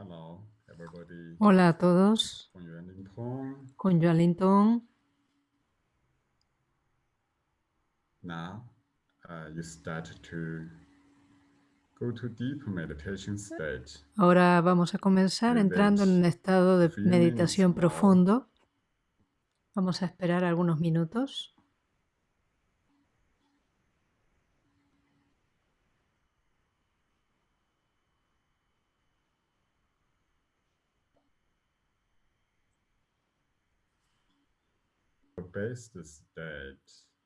Hello, everybody. Hola a todos. Con Yuan Tong. Now, uh, you start to go to deep meditation state. Ahora vamos a comenzar entrando en un estado de meditación profundo. Vamos a esperar algunos minutos.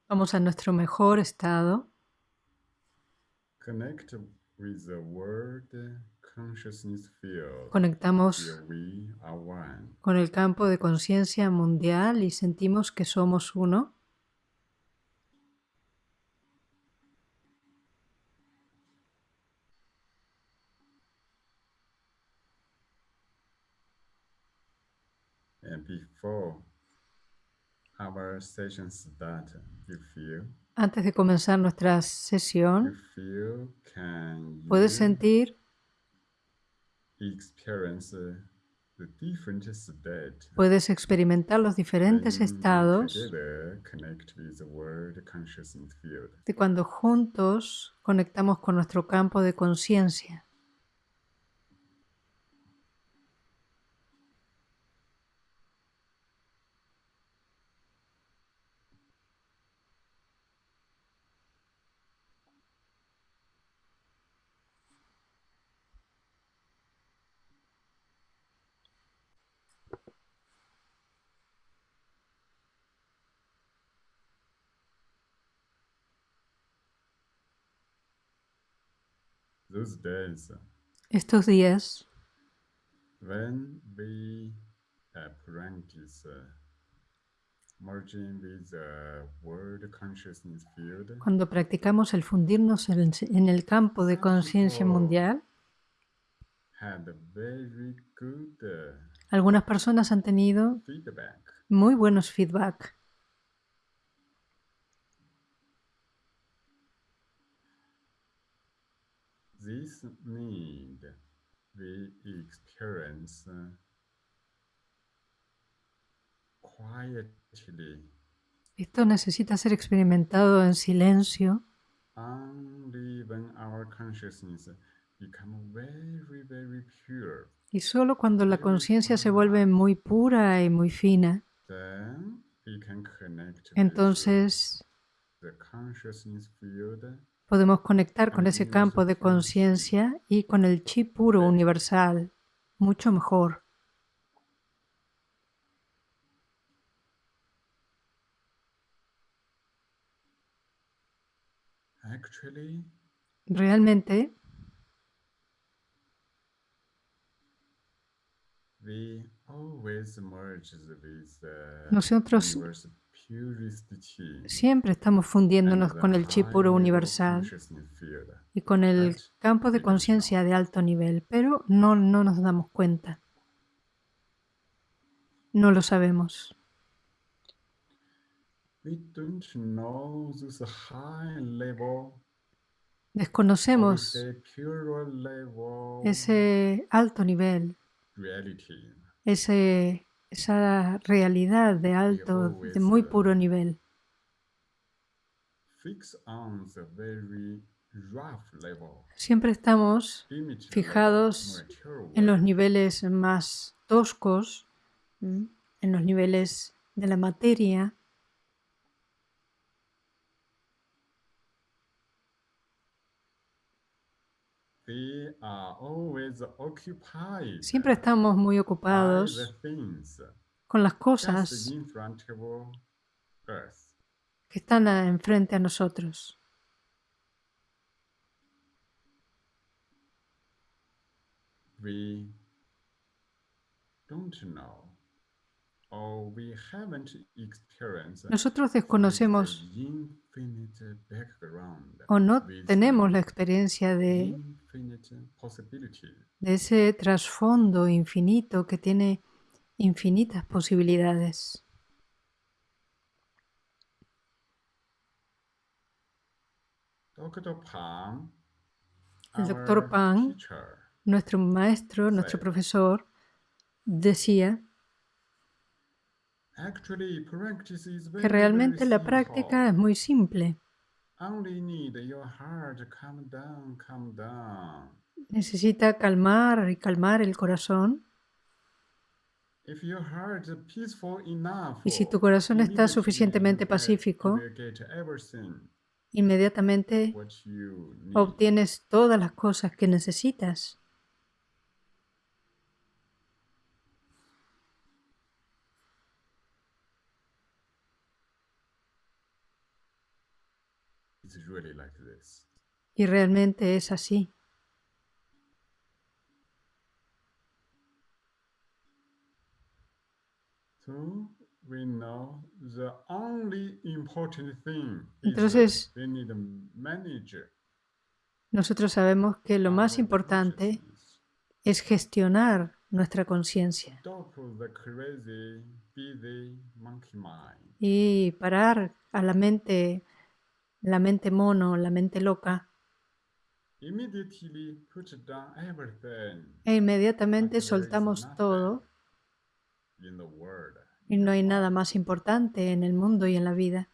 Vamos a nuestro mejor estado. Connect with the world consciousness field. Conectamos con el campo de conciencia mundial y sentimos que somos uno. And before our session start, you feel, Antes de comenzar nuestra you sesión, puedes sentir, puedes experimentar los diferentes estados de cuando juntos conectamos con nuestro campo de conciencia. Days Estos días, when we uh, practice uh, merging with the world consciousness field, cuando practicamos el fundirnos en en el campo de conciencia mundial, had very good uh, algunas personas han tenido feedback. muy buenos feedback. This need we experience. Quietly. Esto necesita ser experimentado en silencio. Only when our consciousness become very, very pure. y solo cuando la conciencia se vuelve muy pura y muy fina, Then we can connect with entonces the consciousness field podemos conectar con ese campo de conciencia y con el chi puro universal, mucho mejor. Realmente Nosotros siempre estamos fundiéndonos con el chi puro universal y con el campo de conciencia de alto nivel, pero no, no nos damos cuenta. No lo sabemos. Desconocemos ese alto nivel, ese, esa realidad de alto, de muy puro nivel. Siempre estamos Fijados en los niveles más toscos, en los niveles de la materia, We are always occupied siempre estamos muy by ocupados the things con las just cosas in front of us. que están a- enfrente a nosotros. We don't know Nosotros desconocemos o no tenemos la experiencia de, ese trasfondo infinito que tiene infinitas posibilidades. El doctor teacher, nuestro maestro, nuestro profesor, decía que realmente very la simple. práctica es muy simple. Only need your heart to calm down, calm down. Necesita calmar y calmar el corazón. If your heart is peaceful enough, Y si tu corazón está suficientemente pacífico, inmediatamente what you need. obtienes todas las cosas que necesitas. It's really like this. Y realmente es así. So we know the only important thing is Entonces-. Nosotros sabemos que lo más importante es gestionar nuestra conciencia y parar a la mente, la mente mono, la mente loca, e inmediatamente soltamos todo. y no hay nada más importante en el mundo y en la vida.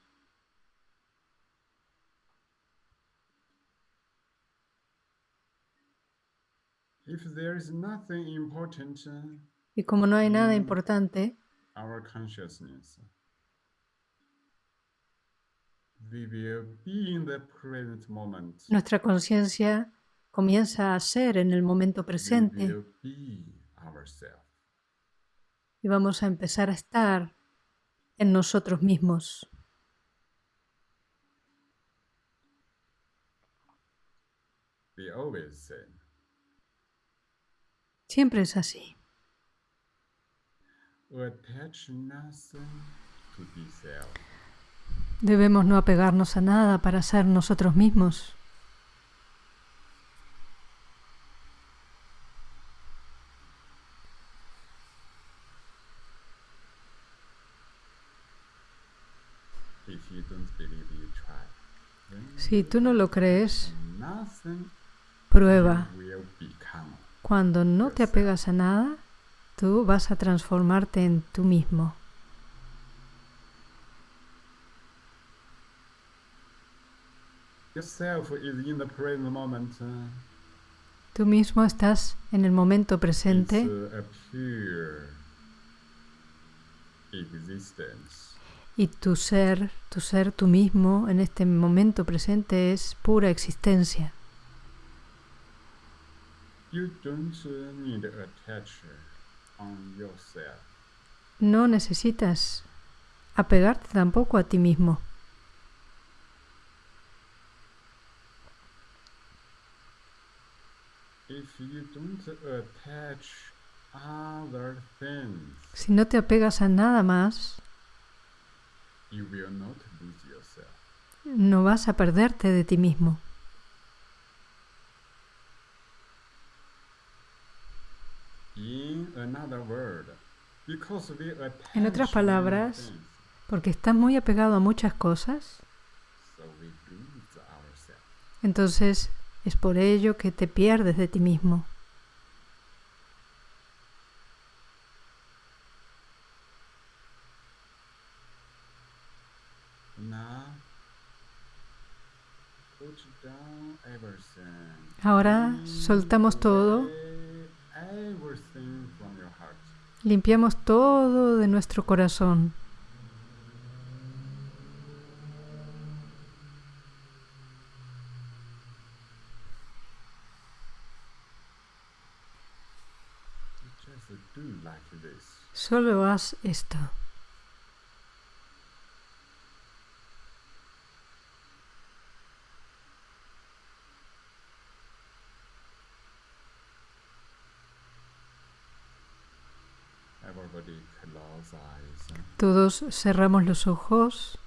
Y como no hay nada importante, our consciousness, we will be in the present moment. Nuestra conciencia comienza a ser en el momento presente. y vamos a empezar a estar en nosotros mismos. Siempre es así. attach nothing to be self. Debemos no apegarnos a nada para ser nosotros mismos. Si tú no lo crees, prueba. Cuando no te apegas a nada, tú vas a transformarte en tú mismo. Yourself is in the present moment. uh, Tú mismo estás en el momento presente uh, a pure existence. y tu ser, tu ser tú mismo en este momento presente es pura existencia. You don't uh, need to attach on yourself. No necesitas apegarte tampoco a ti mismo. If you don't attach other things, Si no te apegas a nada más, you will not lose yourself. no vas a perderte de ti mismo. In another word, because we attach En otras palabras, things, Porque estás muy apegado a muchas cosas, so we lose ourselves. entonces es por ello que te pierdes de ti mismo. Ahora soltamos todo, limpiamos todo de nuestro corazón. You just do like this. Solo haz esto. Todos cerramos los ojos.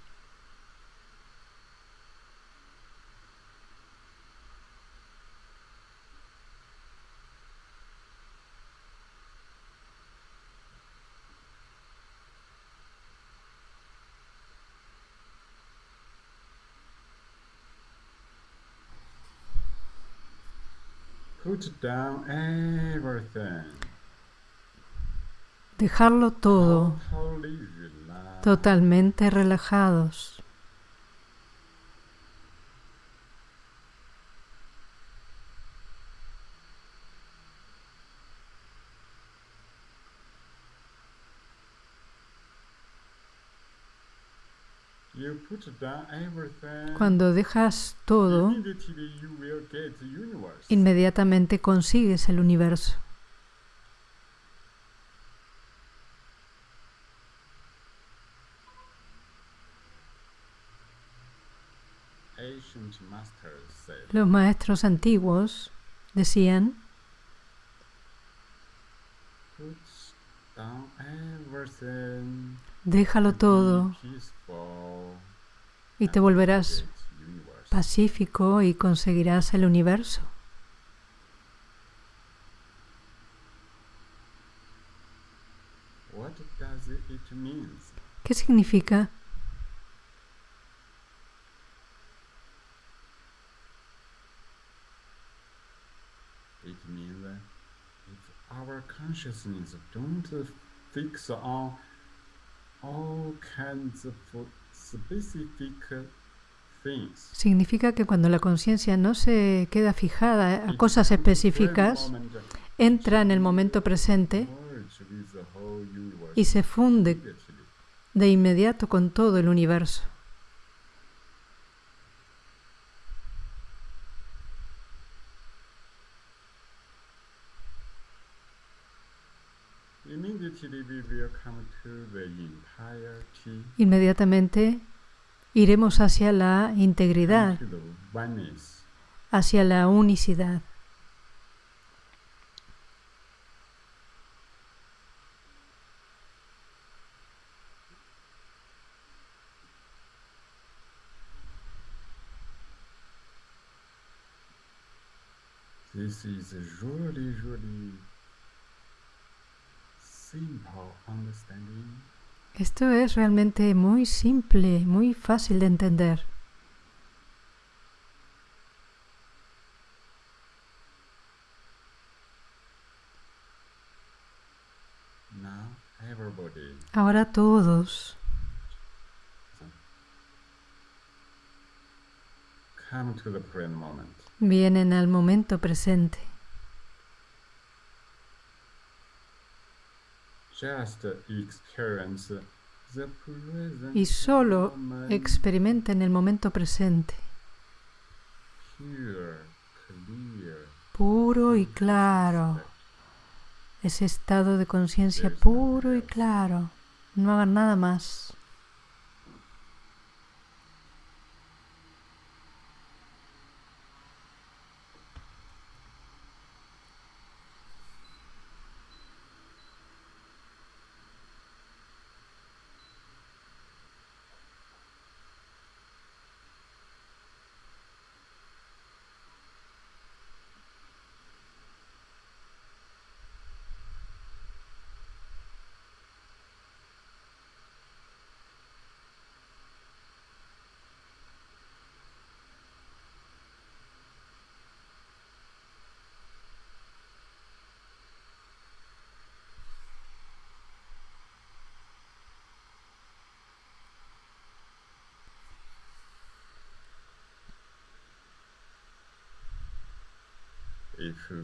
Down everything. Dejarlo todo totalmente relajados. Cuando dejas todo, inmediatamente consigues el universo. Los maestros antiguos decían, déjalo todo y te volverás pacífico y conseguirás el universo. ¿Qué significa? Significa que cuando la conciencia no se queda fijada a it cosas específicas, entra en el momento presente y se funde de inmediato con todo el universo. Inmediatamente iremos hacia la integridad, hacia la unicidad. This is really, really simple understanding. Esto es realmente muy simple, muy fácil de entender. Ahora todos come to the present moment. vienen al momento presente. Just experience the present Y solo moment experimenten el momento presente, puro y claro. Ese estado de conciencia puro y claro. No hagan nada más.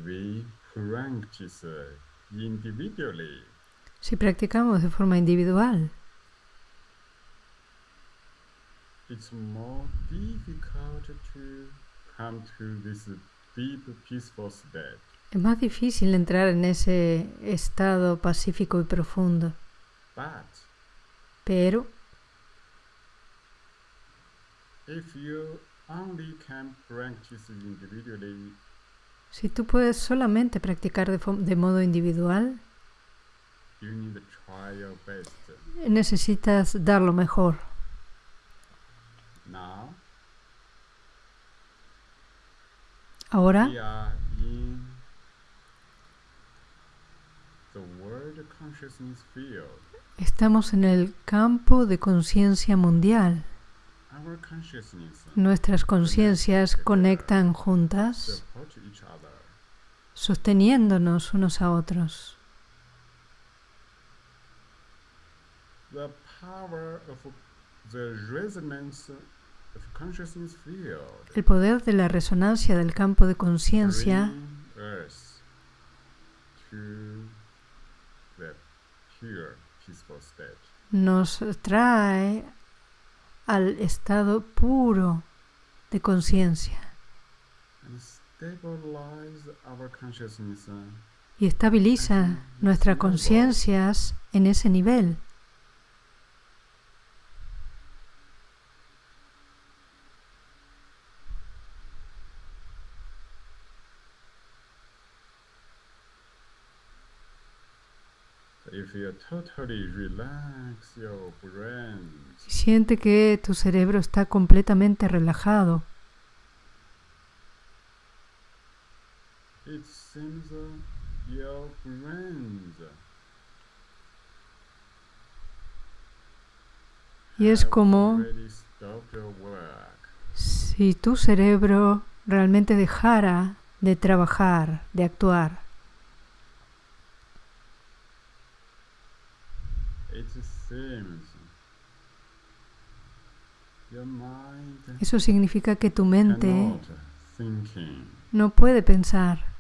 We practice individually, Si practicamos de forma individual, it's more difficult to come to this deep, peaceful state. es más difícil entrar en ese estado pacífico y profundo. But Pero if you only can practice individually, si tú puedes solamente practicar de, de modo individual, necesitas dar lo mejor. Ahora estamos en el campo de conciencia mundial. Nuestras conciencias conectan juntas sosteniéndonos unos a otros. The power of the resonance of consciousness field El poder de la resonancia del campo de conciencia nos trae al estado puro de conciencia uh, y estabiliza nuestras conciencias en ese nivel. if you totally relax your brain Si siente que tu cerebro está completamente relajado, uh, y es como si tu cerebro realmente dejara de trabajar, de actuar. Eso significa que tu mente no puede pensar.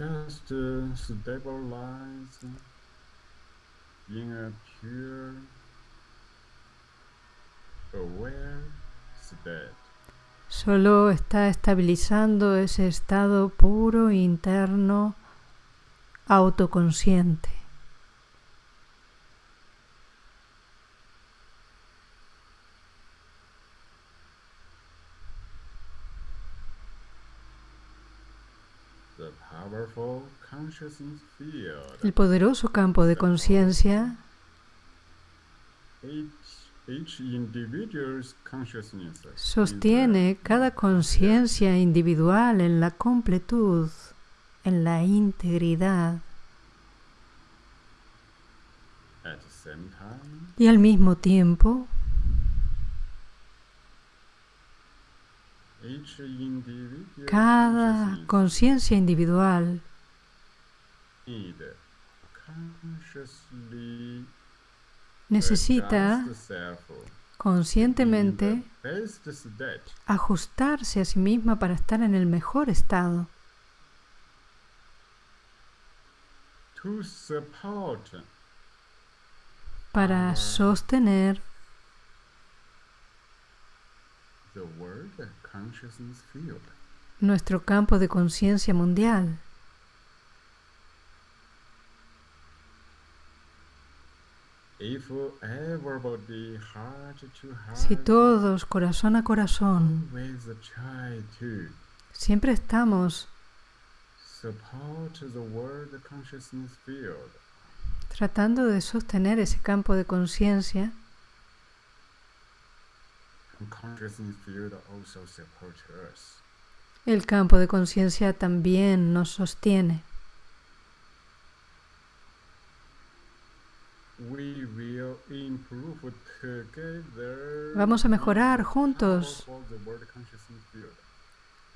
just uh, stabilize in a pure aware state Solo está estabilizando ese estado puro interno autoconsciente. El poderoso campo de conciencia sostiene cada conciencia individual en la completud, en la integridad. Y al mismo tiempo cada conciencia individual necesita conscientemente ajustarse a sí misma para estar en el mejor estado, para sostener nuestro campo de conciencia mundial. If everybody heart to heart, Si todos, corazón a corazón, siempre estamos tratando de sostener ese campo de conciencia, el campo de conciencia también nos sostiene. We will improve together. Vamos a mejorar juntos.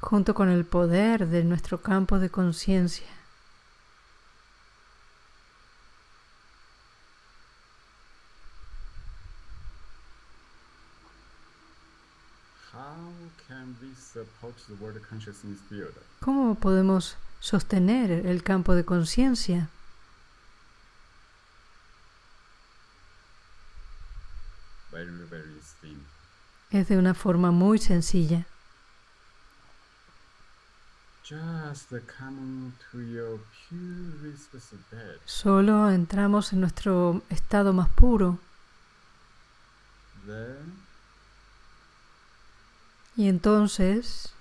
junto con el poder de nuestro campo de conciencia. ¿Cómo podemos sostener el campo de conciencia? Very, very simple. Es de una forma muy sencilla. Solo entramos en nuestro estado más puro. Y entonces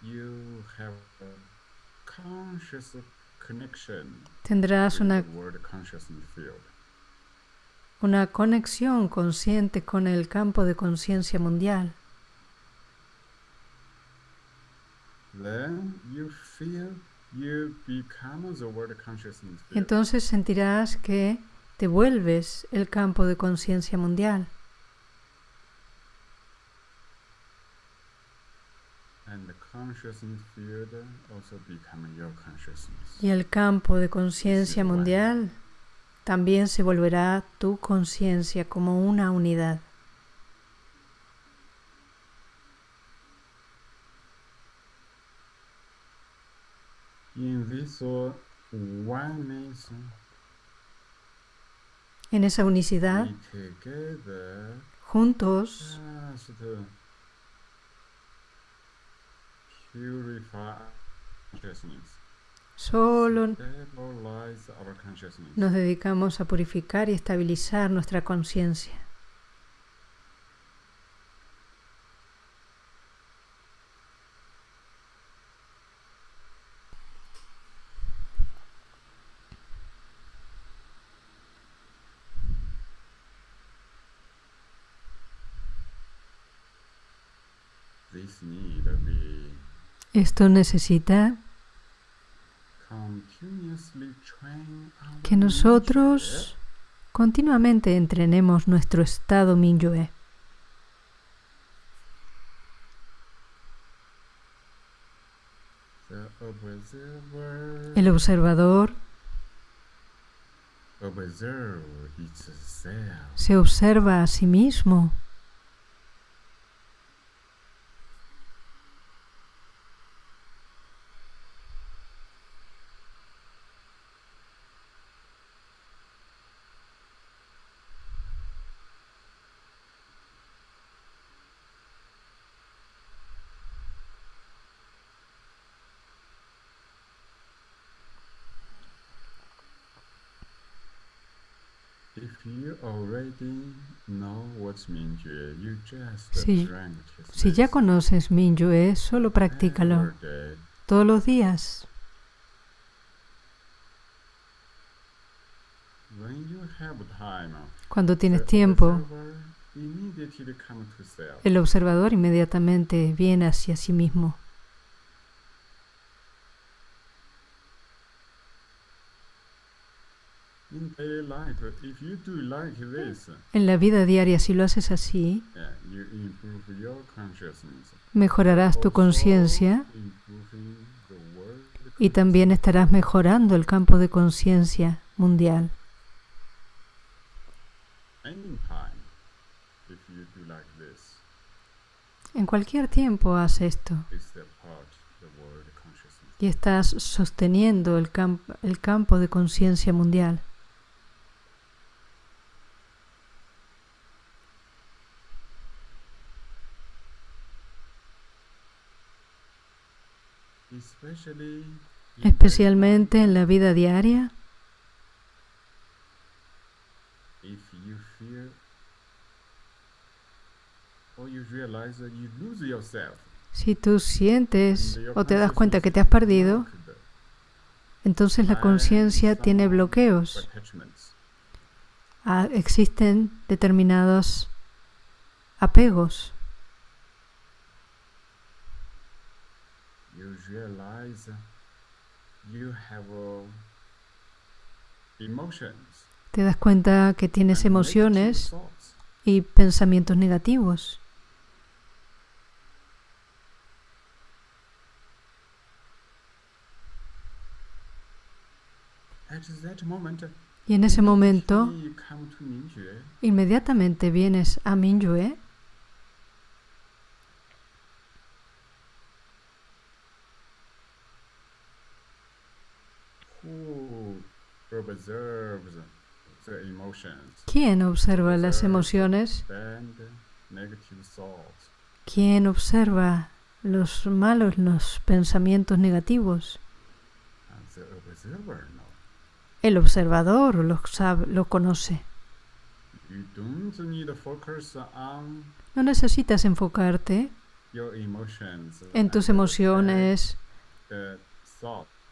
you have a conscious connection tendrás una, the world consciousness field. Una conexión consciente con el campo de conciencia mundial. Entonces sentirás que te vuelves el campo de conciencia mundial. Y el campo de conciencia mundial también se volverá tu conciencia como una unidad. En esa unicidad, juntos, purify. Consciousness, solo nos dedicamos a purificar y estabilizar nuestra conciencia. Esto necesita que nosotros continuamente entrenemos nuestro estado Minyue. El observador se observa a sí mismo. If you already know what's Mingyue, you just Si- ya conoces Minyue, solo practícalo. Todos los días. Cuando tienes tiempo, el observador inmediatamente viene hacia sí mismo. In daily life, if you do like this, En la vida diaria, si lo haces así, mejorarás tu conciencia y también estarás mejorando el campo de conciencia mundial. En cualquier tiempo haz esto y estás sosteniendo el, el campo de conciencia mundial. Especialmente en la vida diaria, si tú sientes o te das cuenta que te has perdido, entonces la conciencia tiene bloqueos. Ah, existen determinados apegos. you realize you have uh, emotions. Te das cuenta que tienes emociones y pensamientos negativos. Y en ese momento, inmediatamente vienes a Minyue who observes the emotions ¿Quién observa las emociones? ¿Quién observa los malos, los pensamientos negativos? El observador lo, sabe, lo conoce. No necesitas enfocarte en tus emociones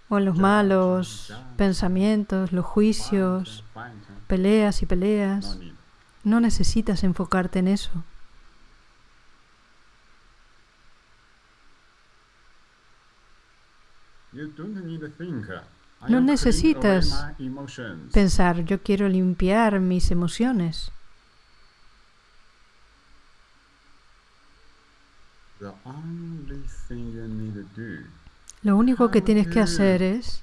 o en los malos pensamientos, los juicios, peleas y peleas. No necesitas enfocarte en eso. No necesitas pensar, yo quiero limpiar mis emociones. Lo único que tienes que hacer es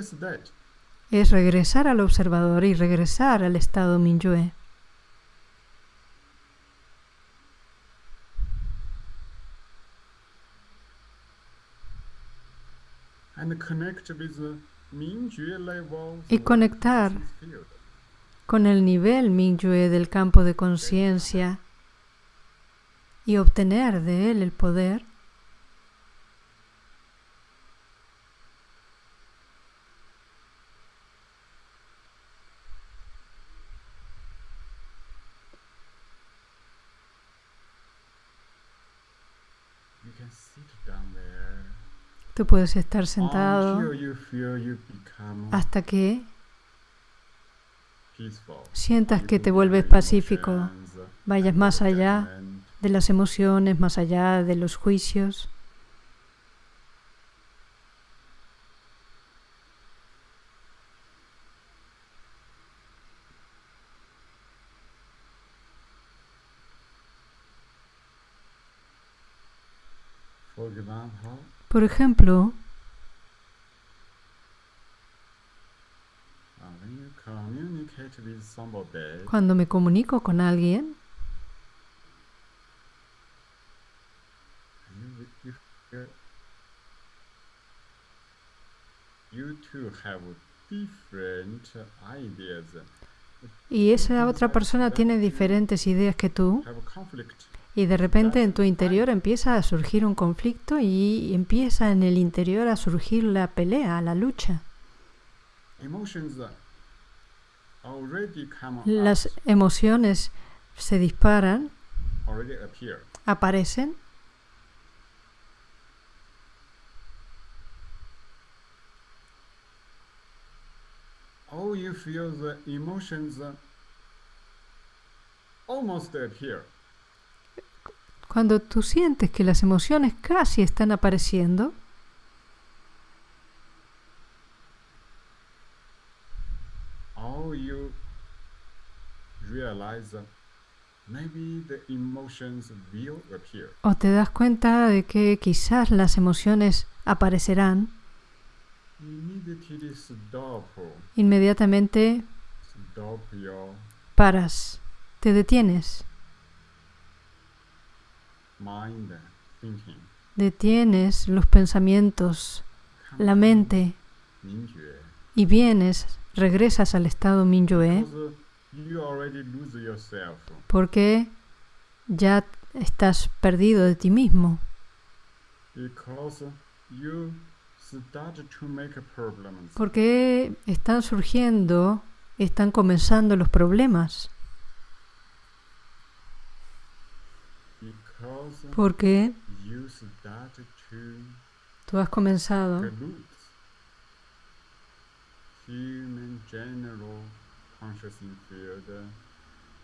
state. es regresar al observador y regresar al estado Minyue. Y conectar con el nivel Minyue del campo de conciencia y obtener de él el poder Tú puedes estar sentado hasta que sientas que te vuelves pacífico, vayas más allá. De las emociones, más allá de los juicios. Por ejemplo, somebody, cuando me comunico con alguien, you, you, feel you two have different ideas, y esa otra persona tiene diferentes ideas que tú, y de repente en tu interior empieza a surgir un conflicto y empieza en el interior a surgir la pelea, la lucha. Las emociones se disparan, aparecen, You feel the emotions almost appear. cuando tú sientes que las emociones casi están apareciendo, you realize maybe the emotions will appear. o te das cuenta de que quizás las emociones aparecerán, inmediatamente paras, te detienes, detienes los pensamientos, la mente y vienes, regresas al estado Minyue porque ya estás perdido de ti mismo, Porque están surgiendo, están comenzando los problemas, porque tú has comenzado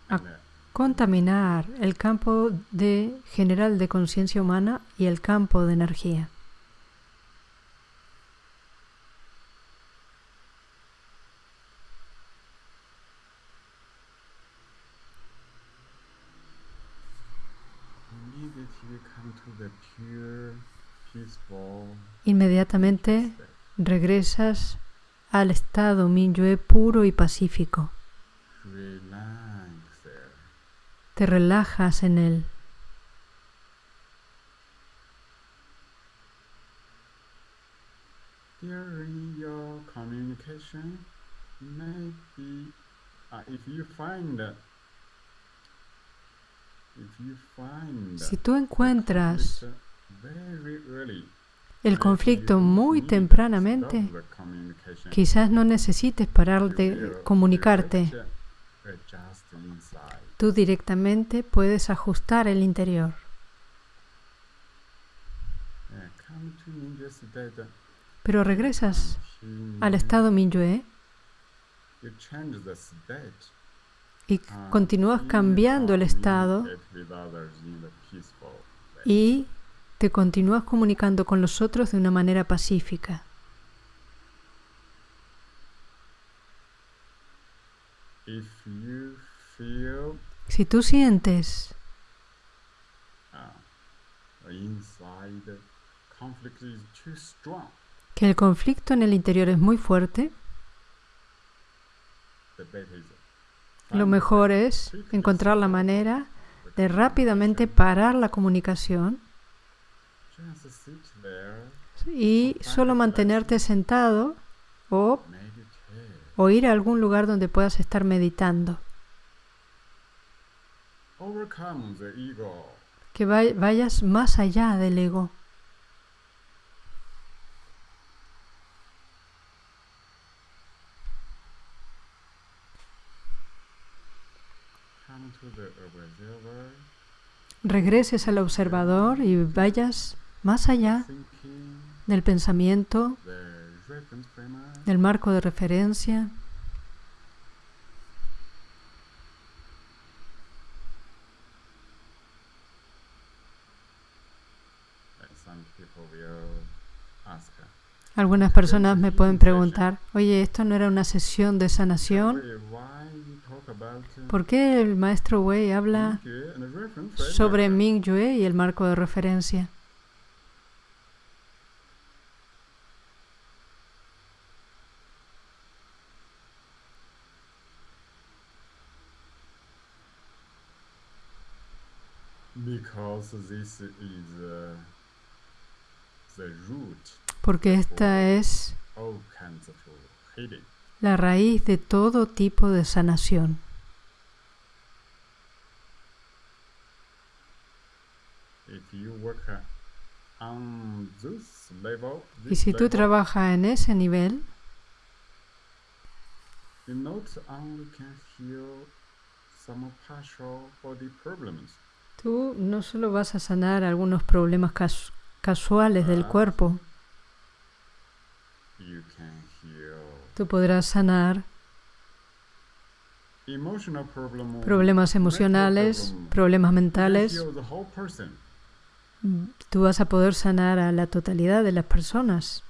uh, contaminar el campo de general de conciencia humana y el campo de energía. immediately come to the pure, peaceful Inmediatamente regresas al estado Minyue puro y pacífico. Te relajas en él. Uh, Si tú encuentras el conflicto muy tempranamente, quizás no necesites parar de comunicarte. Tú directamente puedes ajustar el interior. Pero regresas al estado Minyue. Y and continúas cambiando el estado. y te continúas comunicando con los otros de una manera pacífica. If you feel Si tú sientes uh, inside conflict is too strong, que el conflicto en el interior es muy fuerte, lo mejor es encontrar la manera de rápidamente parar la comunicación y solo mantenerte sentado o, o ir a algún lugar donde puedas estar meditando. Que vay- vayas más allá del ego. Regreses al observador y vayas más allá del pensamiento, del marco de referencia. Algunas personas me pueden preguntar, oye, ¿esto no era una sesión de sanación? "Wait, why you talk about uh, ¿Por qué el maestro Wei habla Mingyu and the reference frame?" sobre Mingyue y el marco de referencia? Because this is uh, the root Porque esta es all kinds of healing. la raíz de todo tipo de sanación. If you work uh, on this level, Y si tú trabajas en ese nivel, you not only can heal some partial body problems, tú no solo vas a sanar algunos problemas cas- casuales del cuerpo, can heal tú podrás sanar problemas emocionales, problem. problemas mentales. person. Tú vas a poder sanar a la totalidad de las personas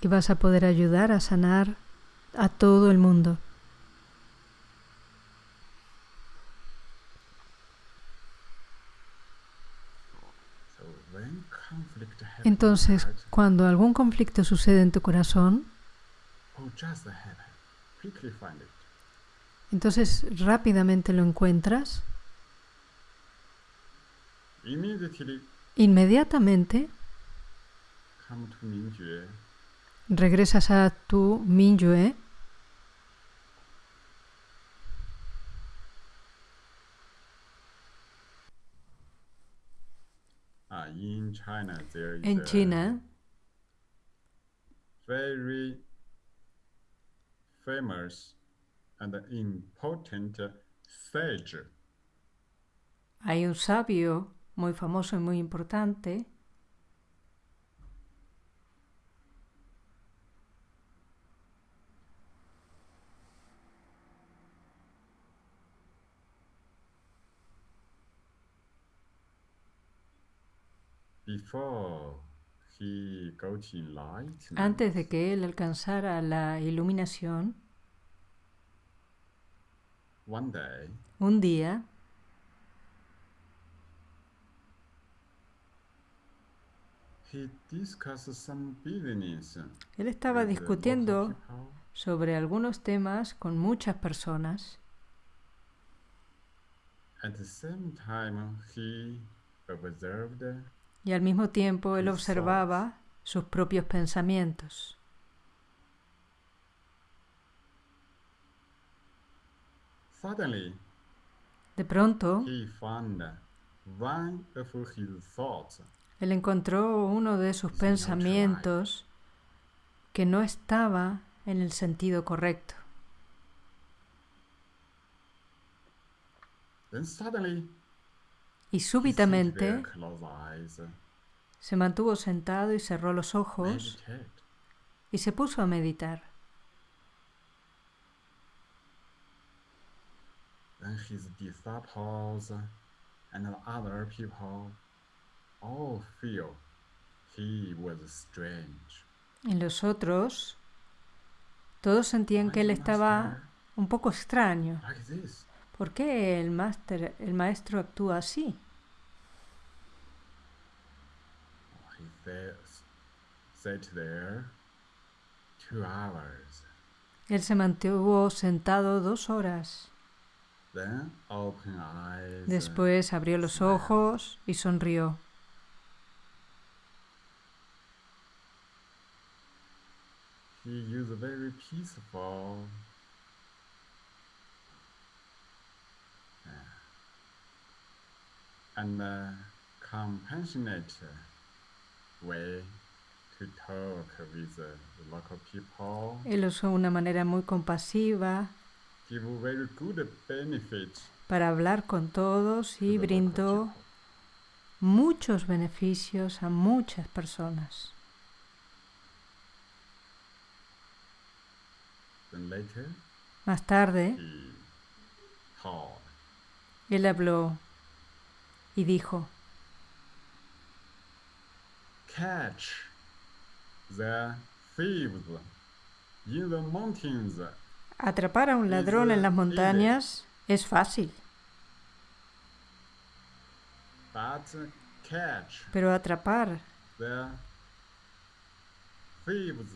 y vas a poder ayudar a sanar a todo el mundo. So when conflict happens, Entonces, cuando algún conflicto sucede en tu corazón, entonces rápidamente lo encuentras, inmediatamente regresas a tu Mingyue Uh, in China, there is en a China. very famous and important sage. Hay un sabio muy famoso y muy importante Before he antes de que él alcanzara la iluminación. one day Un día he discussed some business. él estaba discutiendo people. sobre algunos temas con muchas personas At the same time, he observed y al mismo tiempo él observaba sus propios pensamientos. De pronto, él encontró uno de sus pensamientos que no estaba en el sentido correcto. Then suddenly, Y súbitamente se mantuvo sentado y cerró los ojos y se puso a meditar. Y los otros, todos sentían que él estaba un poco extraño. ¿Por qué el, el maestro actúa así? Sat there two hours. Él se mantuvo sentado dos horas. Then open eyes. Después abrió los ojos y sonrió. He used very peaceful and compassionate way to talk with the local people. Él usó una manera muy compasiva Give very good benefit para hablar con todos to y brindó muchos beneficios a muchas personas. Later Más tarde, él habló y dijo, catch the thieves in the mountains, atrapar a un ladrón en las montañas es fácil, but catch pero atrapar the thieves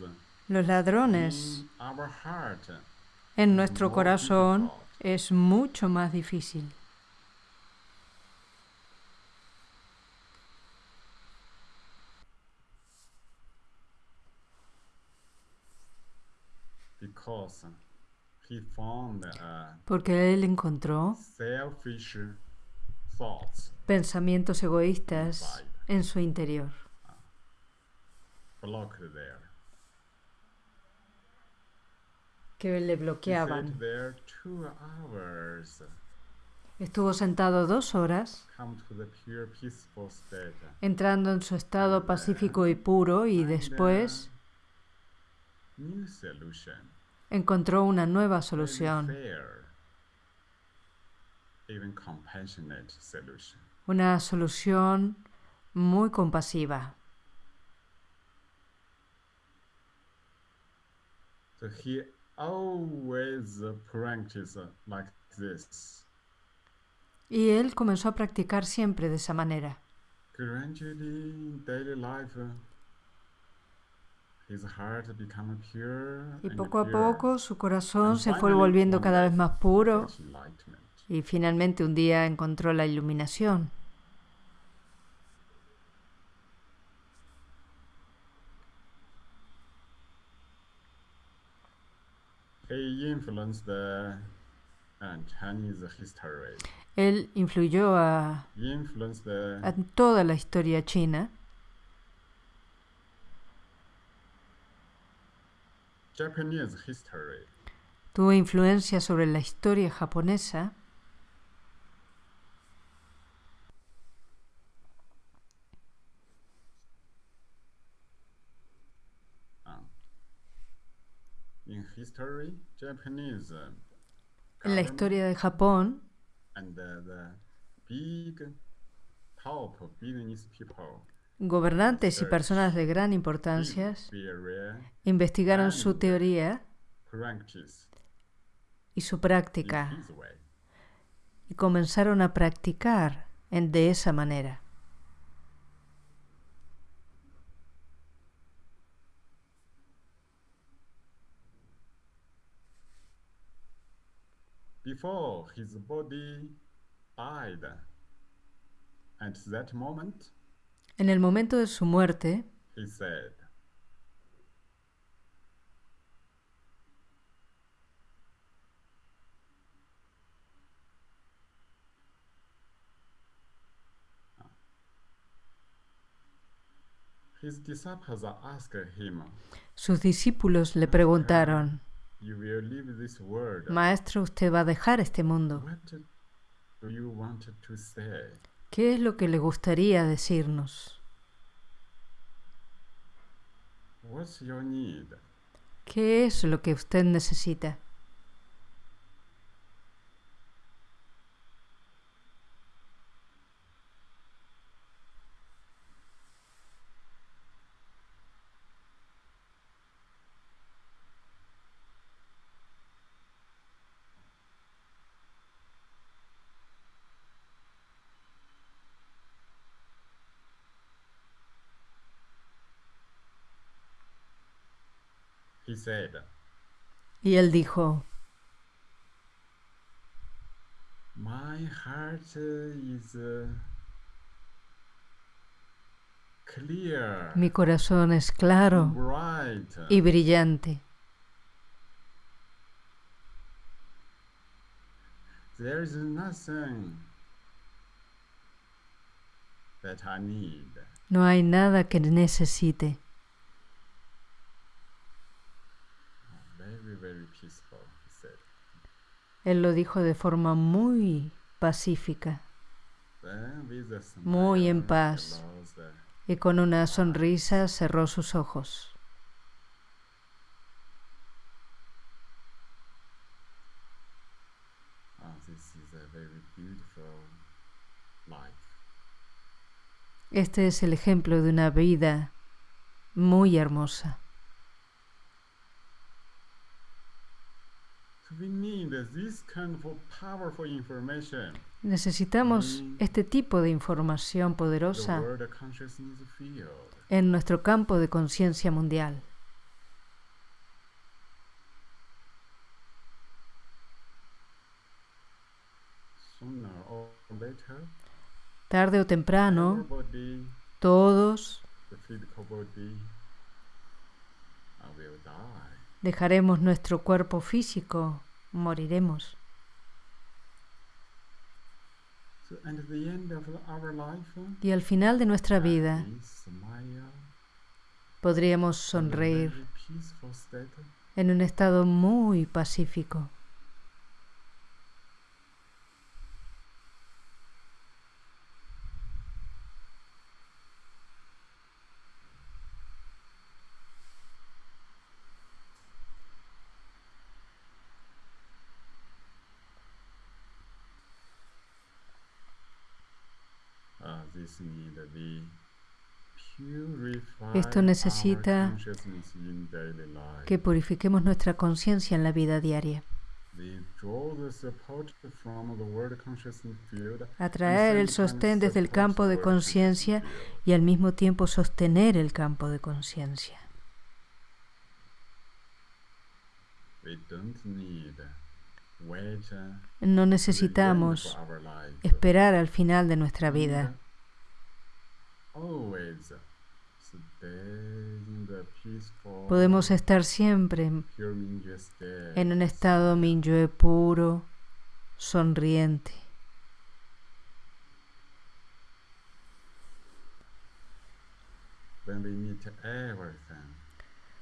los ladrones in our heart en nuestro corazón difficult. es mucho más difícil. He found uh, Porque él encontró selfish thoughts pensamientos egoístas en su interior. blocked there. que le bloqueaban. there two hours, Estuvo sentado dos horas, come to the pure, peaceful state. entrando en su estado pacífico y puro, y uh, después new solution. Encontró una nueva solución, una solución muy compasiva. Y él comenzó a practicar siempre de esa manera. Gradually, in daily life, uh, his heart become pure. Y poco a poco su corazón se fue volviendo cada vez más puro y finalmente un día encontró la iluminación. Él influyó a toda la historia china Japanese history. tuvo influencia sobre la historia japonesa. Um, in history, Japanese uh, en la historia de Japón. and the, the big top business people gobernantes y personas de gran importancia investigaron su teoría y su práctica y comenzaron a practicar en, de esa manera. Before his body died, at that moment, En el momento de su muerte, he said, His disciples asked him, sus discípulos le preguntaron, You will leave this world. Maestro, usted va a dejar este mundo. What do you want to say? ¿Qué es lo que le gustaría decirnos? ¿Qué es lo que usted necesita? He said, Y él dijo, My heart is uh, clear, mi corazón es claro bright. y brillante. There is nothing that I need. No hay nada que necesite. Very, very peaceful, he said. Él lo dijo de forma muy pacífica Muy en paz. y con una sonrisa cerró sus ojos. Ah. Este es el ejemplo de una vida muy hermosa. So we need this kind of powerful information. Necesitamos este tipo de información poderosa en nuestro campo de conciencia mundial. Tarde o temprano, todos the physical body, uh, will die. Dejaremos nuestro cuerpo físico, moriremos. Y al final de nuestra vida podríamos sonreír en un estado muy pacífico. Esto necesita. Que purifiquemos nuestra conciencia en la vida diaria. Atraer el sostén desde el campo de conciencia y al mismo tiempo sostener el campo de conciencia. No necesitamos esperar al final de nuestra vida. Always. Podemos estar siempre en un estado Minyue puro, sonriente.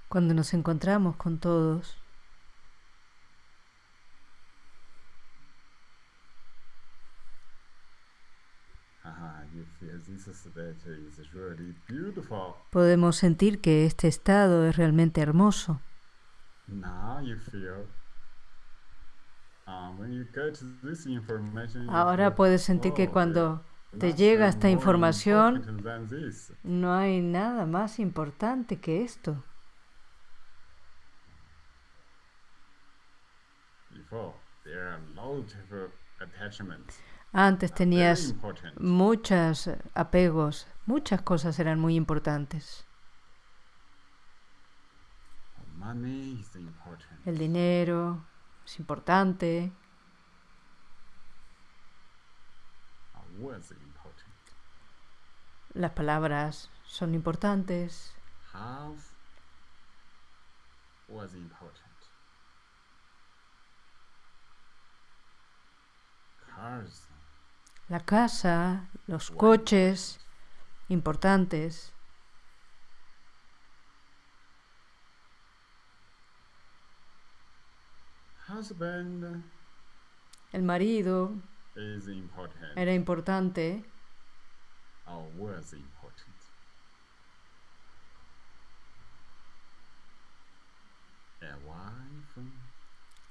Cuando nos encontramos con todos, podemos sentir que este estado es realmente hermoso. You Ahora puedes sentir que "Oh, cuando there's te llega esta información, important than this." no hay nada más importante que esto. Antes tenías muchos apegos, muchas cosas eran muy importantes. Important. El dinero es importante, important. las palabras son importantes. Cars la casa, los coches, importantes. husband El marido is important. era importante,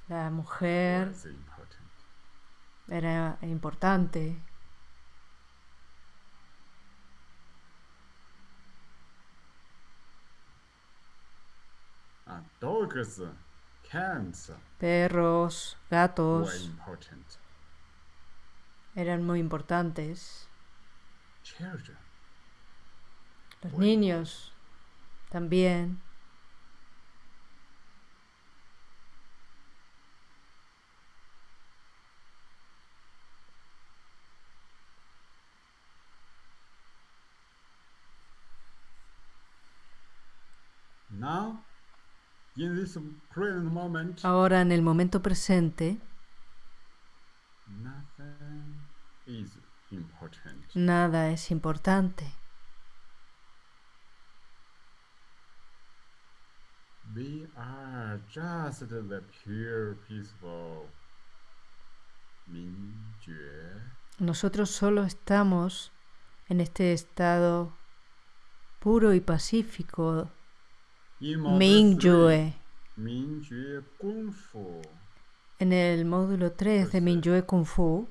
la mujer era importante, Dogs, cans, perros, gatos eran muy importantes. Children. Los niños también. Now Ahora en el momento presente, nothing is important. nada es importante. We are just the pure, peaceful Nosotros solo estamos en este estado puro y pacífico, Ming Yue. En el módulo 3 de Minyue Kung Fu,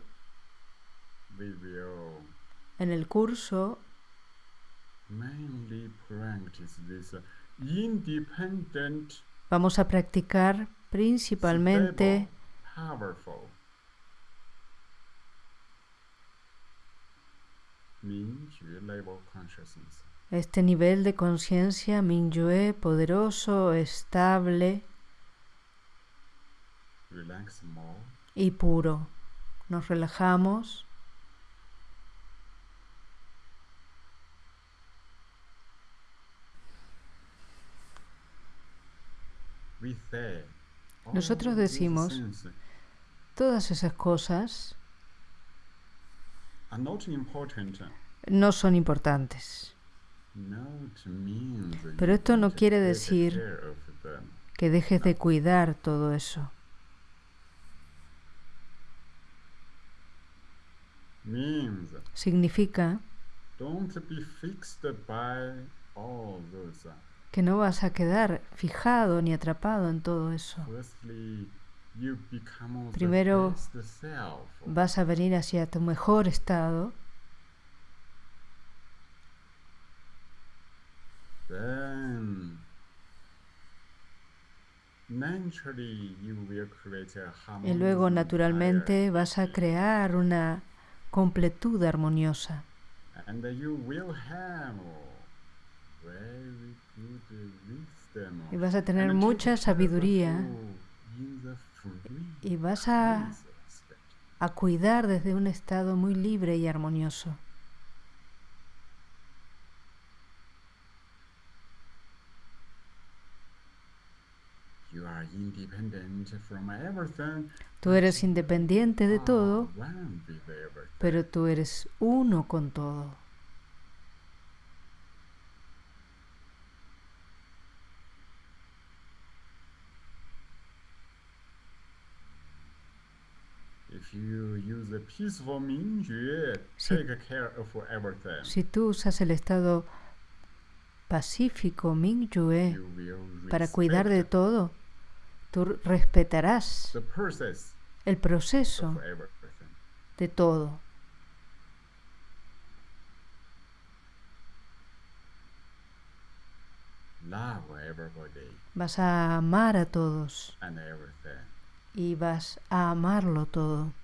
en el curso, vamos a practicar principalmente Mingyue Level Consciousness este nivel de conciencia Mingyue poderoso, estable. Y puro. Nos relajamos. Say, Nosotros decimos- Todas esas cosas no son importantes. Pero esto no quiere decir. Que dejes de cuidar todo eso. Significa que no vas a quedar fijado ni atrapado en todo eso. Primero. Vas a venir hacia tu mejor estado Then naturally you will create a y luego naturalmente vas a crear una completud armoniosa And you will have very good wisdom. y vas a tener mucha sabiduría y vas a, a cuidar desde un estado muy libre y armonioso. You are independent from everything. Tú eres independiente de are todo, pero tú eres uno con todo. Si- tú usas el estado pacífico Mingyue para cuidar de todo, tú respetarás el proceso de todo. Vas a amar a todos y vas a amarlo todo.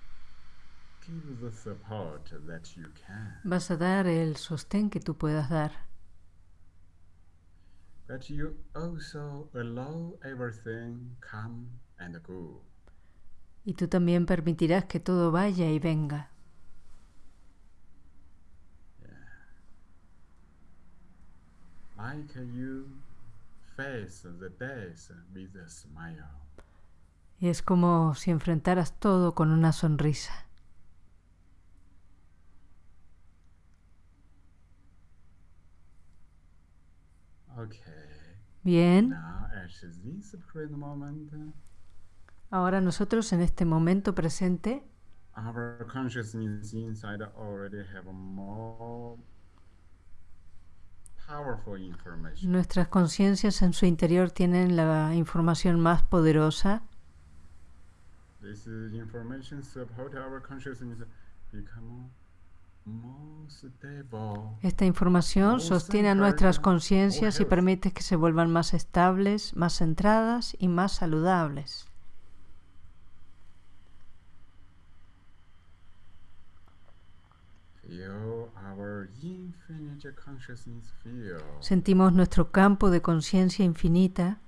Vas a dar el sostén que tú puedas dar. But you also allow everything come and go. Y tú también permitirás que todo vaya y venga. Like you face the death with a smile. Y es como si enfrentaras todo con una sonrisa. Okay. Bien, ahora nosotros en este momento presente information. nuestras conciencias en su interior tienen la información más poderosa This is information support our consciousness become more stable. Esta información sostiene a nuestras conciencias y permite que se vuelvan más estables, más centradas y más saludables. Sentimos nuestro campo de conciencia infinita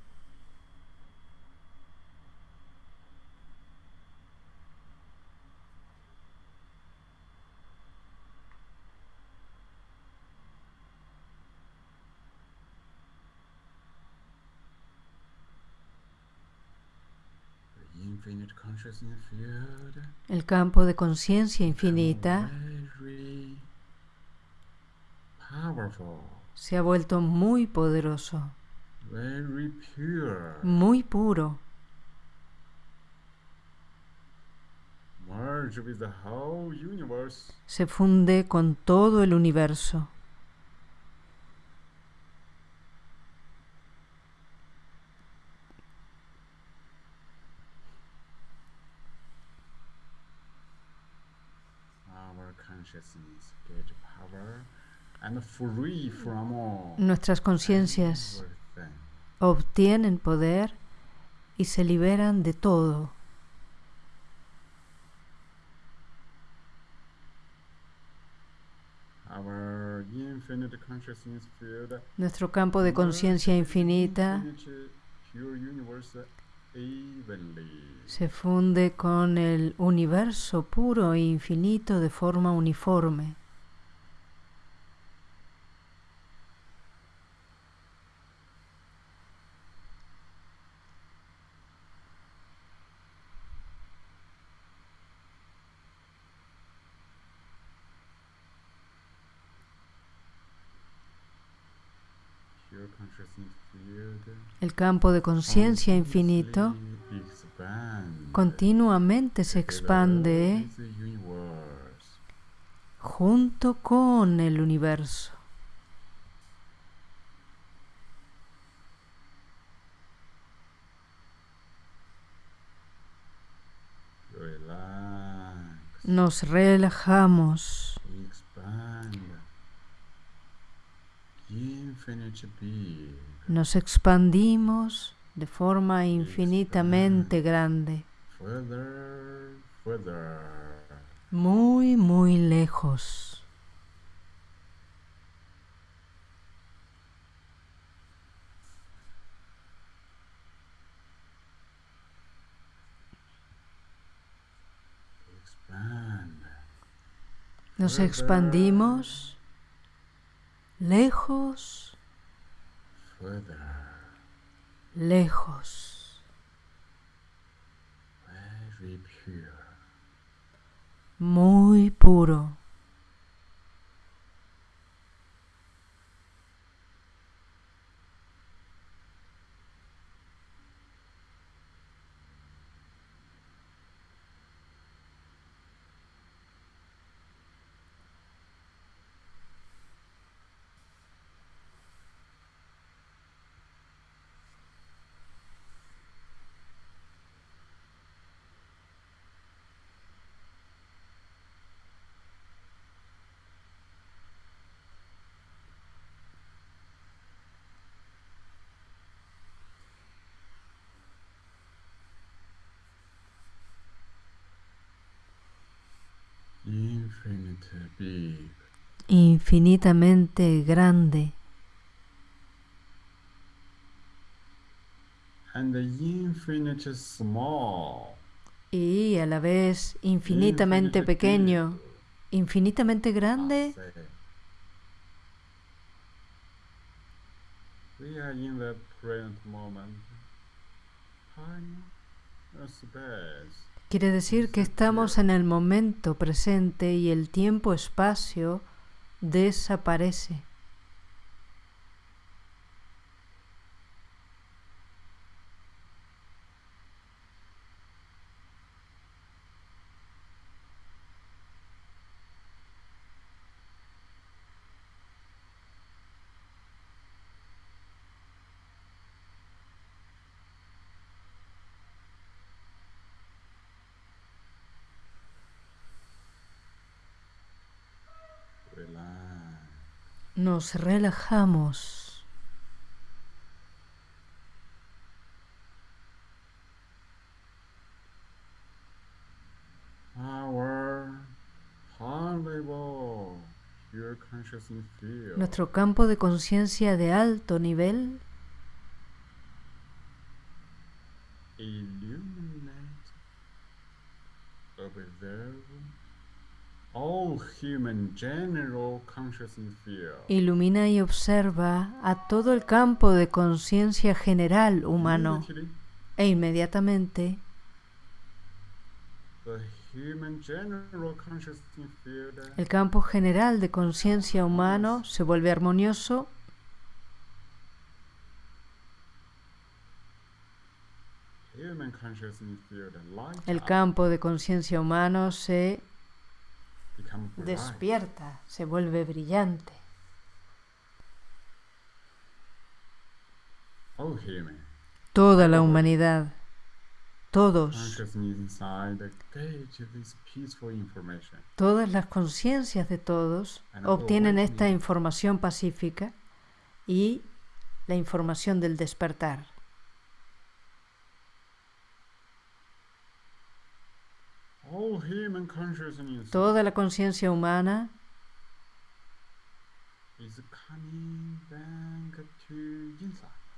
consciousness field El campo de conciencia infinita. se ha vuelto muy poderoso, muy puro, se funde con todo el universo. Our consciousness get power and free from all Nuestras conciencias obtienen poder y se liberan de todo. Nuestro campo de conciencia infinita se funde con el universo puro e infinito de forma uniforme. Pure consciousness field El campo de conciencia infinito continuamente se expande junto con el universo. Nos relajamos. Nos expandimos de forma infinitamente grande, muy, muy lejos. Nos expandimos lejos. Lejos, Very pure. muy puro. Infinite big. Infinitamente grande And infinite small. y a la vez infinitamente Infinite pequeño, infinitamente grande. Say. We are in the present moment. Time and space. Quiere decir que estamos en el momento presente y el tiempo-espacio desaparece. Relax. Nos relajamos. Our consciousness field Nuestro campo de conciencia de alto nivel illuminate, observe all human general consciousness field. Ilumina y observa a todo el campo de conciencia general humano e inmediatamente El campo general de conciencia humano se vuelve armonioso el campo de conciencia humano se despierta, se vuelve brillante. Toda la humanidad, todos, todas las conciencias de todos obtienen esta información pacífica y la información del despertar. Toda la conciencia humana.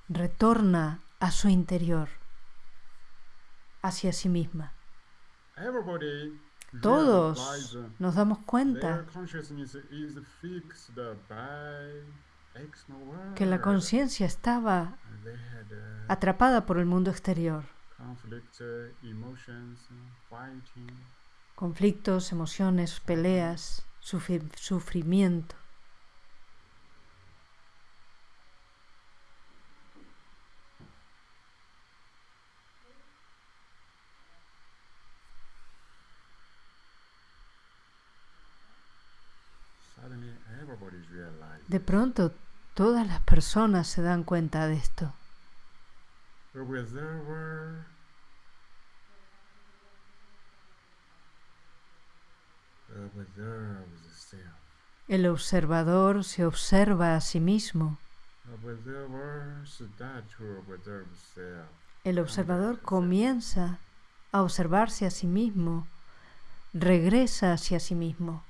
Retorna a su interior, hacia sí misma. Todos nos damos cuenta que la conciencia estaba atrapada por el mundo exterior conflictos, emociones, peleas, sufrimiento. De pronto, todas las personas se dan cuenta de esto. El observador se observa a sí mismo. El observador comienza a observarse a sí mismo, regresa hacia sí mismo.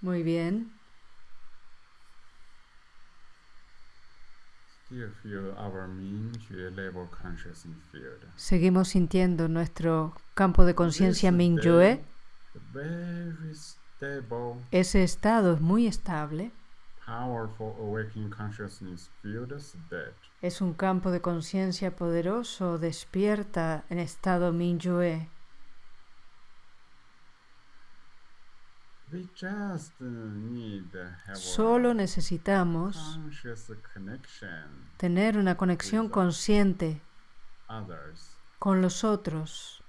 Muy bien. Seguimos sintiendo nuestro campo de conciencia Mingyue. Ese estado es muy estable. Es un campo de conciencia poderoso, despierta en estado Mingyue. Solo necesitamos tener una conexión consciente con los otros.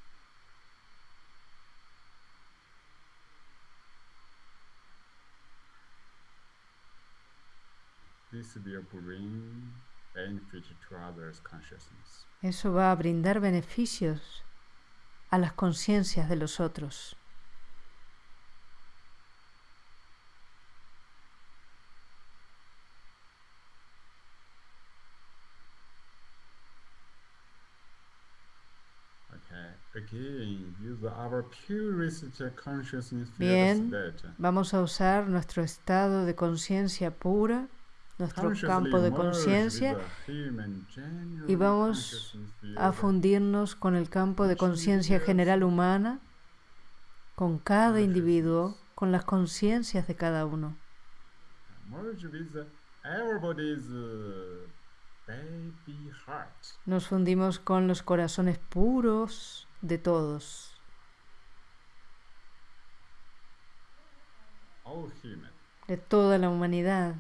Eso va a brindar beneficios a las conciencias de los otros. Bien, vamos a usar nuestro estado de conciencia pura, nuestro campo de conciencia, y vamos a fundirnos con el campo de conciencia general humana, con cada individuo, con las conciencias de cada uno. Nos fundimos con los corazones puros de todos. De toda la humanidad.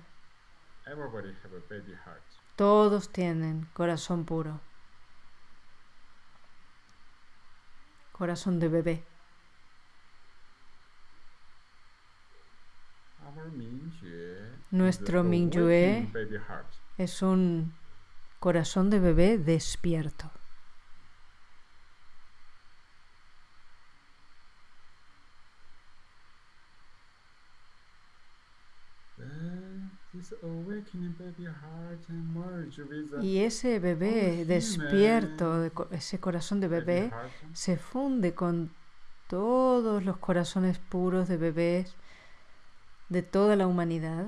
Todos tienen corazón puro. Corazón de bebé. Nuestro Mingyue es un corazón de bebé despierto. Y ese bebé despierto, ese corazón de bebé, se funde con todos los corazones puros de bebés de toda la humanidad.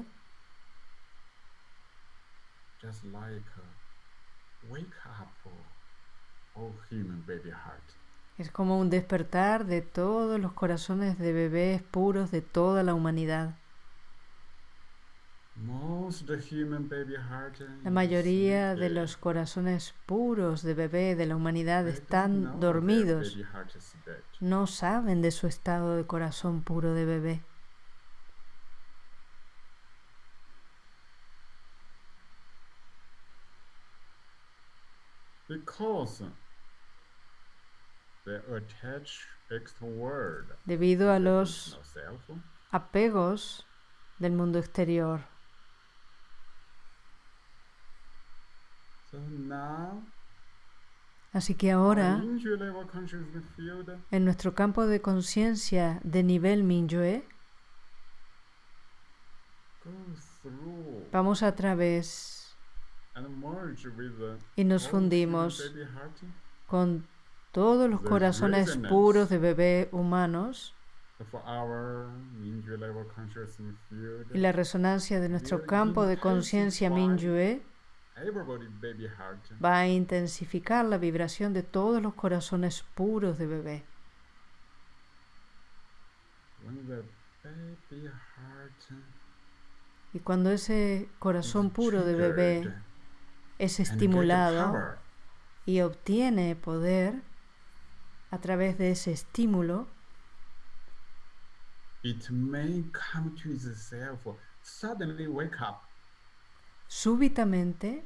Es como un despertar de todos los corazones de bebés puros de toda la humanidad. La mayoría de los corazones puros de bebé de la humanidad están dormidos. No saben de su estado de corazón puro de bebé. Debido a los apegos del mundo exterior. Así que ahora, en nuestro campo de conciencia de nivel Mingyue, vamos a través y nos fundimos con todos los corazones puros de bebé humanos y la resonancia de nuestro campo de conciencia Mingyue va a intensificar la vibración de todos los corazones puros de bebé. Y cuando ese corazón puro de bebé es estimulado y obtiene poder a través de ese estímulo, súbitamente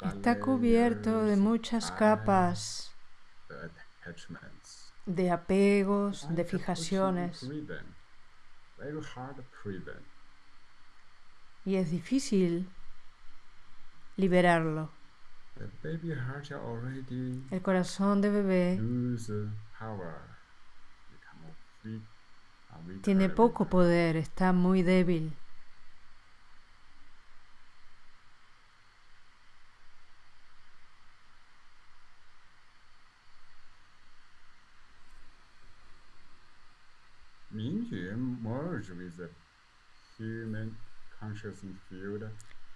Está cubierto de muchas capas de apegos, de fijaciones. Y es difícil liberarlo. El corazón de bebé tiene poco poder, está muy débil.